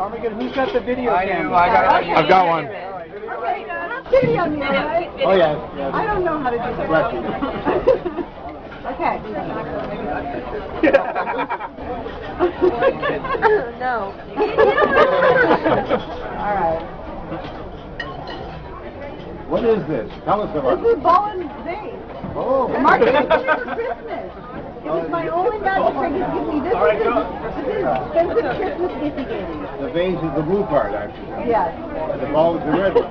Armageddon, who's got the video I do, camera? I got it. I've got one. Okay, video me, all right? Oh, yes, yes. I don't know how to do this. Bless you. okay. no. all right. What is this? Tell us about This it. is ball and vase. Oh. Mark gave it to me for Christmas. It was my only magic trick. He gave me this. All right, is go. this is expensive Christmas gift he gave me. The vase is the blue part, actually. Yes. The ball is the red one.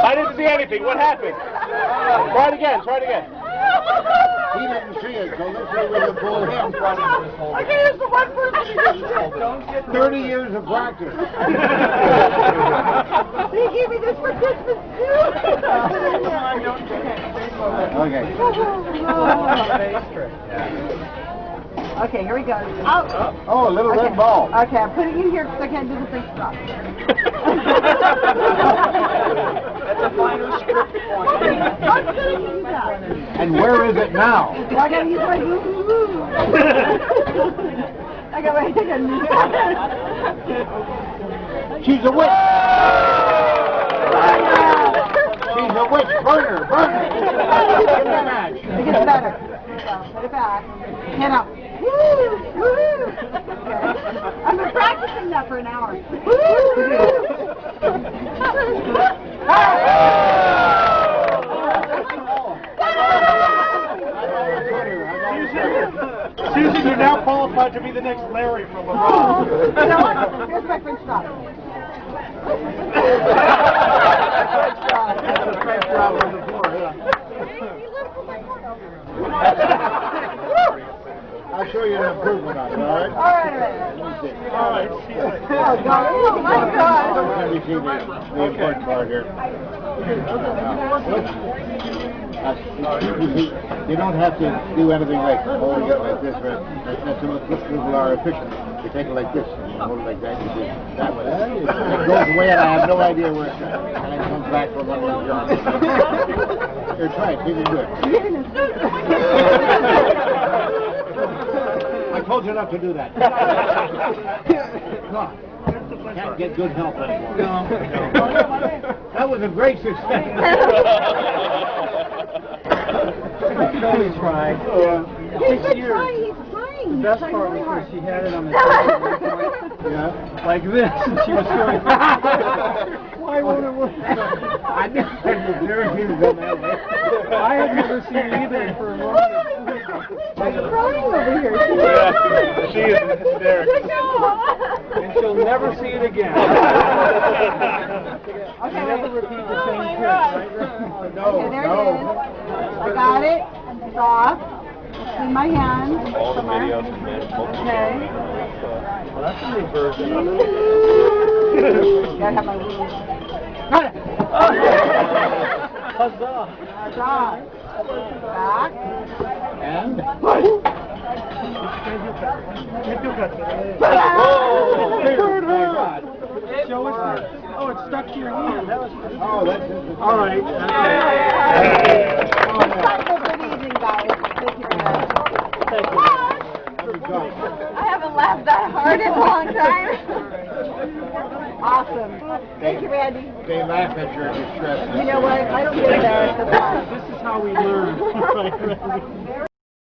I didn't see anything. What happened? Try it again. Try it again. He didn't see it, so let's see whether pull him. Okay, it's the one person who didn't do it. Thirty years of practice. He gave me this for Christmas too. Okay. okay, here we go. Out. Oh, a little Okay. red ball. Okay, I'm putting you here because I can't do the free stuff. That's a final script I'm And where is it now? I gotta use my. I got my got She's a witch. She's a witch. Burner, burner. Give me a match. It gets better. Put it back. Hand out. Woo! Woo! Okay. I've been practicing that for an hour. You're now qualified to be the next Larry from LeBron. You know what? Here's my French drop. French job on the floor, yeah. I'll show you an improvement on it, all right? All right, all right. Let me see. All right. Oh, God. Oh, my God. Let me see the, the important part here. Uh, you don't have to do anything like holding it like this, right? That's, the most people are efficient. You take it like this, and you hold it like that, you see, that way. It goes away, and I have no idea where it's going. And it comes back from under the jar. Here, try it, see if you do it. I told you not to do that. Come on. Can't get good help anymore. That was a great success. Tony tried. He's been trying. He's trying. The best He's part really was hard. she had it on the table, Yeah. like this, and she was going, why won't it work? I never, never seen it done that way. I had never seen it either for a long time. She's crying over here. Yeah, she is hysterical. No. And she'll never see it again. Okay, Never repeat the oh same trick, right? No, Okay, there no. it is. I got it. It's off. It's in my hand. All the somewhere. videos and then multiple Okay. Well, that's a new version of Gotta have my wings. Got it. Huzzah! That's off. Back. And? Oh, it hurt her. Show us the, oh, it's stuck to your hand. Oh, that was Oh, that's interesting. All right. Yay. Have a good evening, guys. Thank you very much. Let me try. I haven't laughed that hard in a long time. Awesome. Thank you, Randy. They laugh at your distress. You know what? I don't get embarrassed at all. This is how we learn.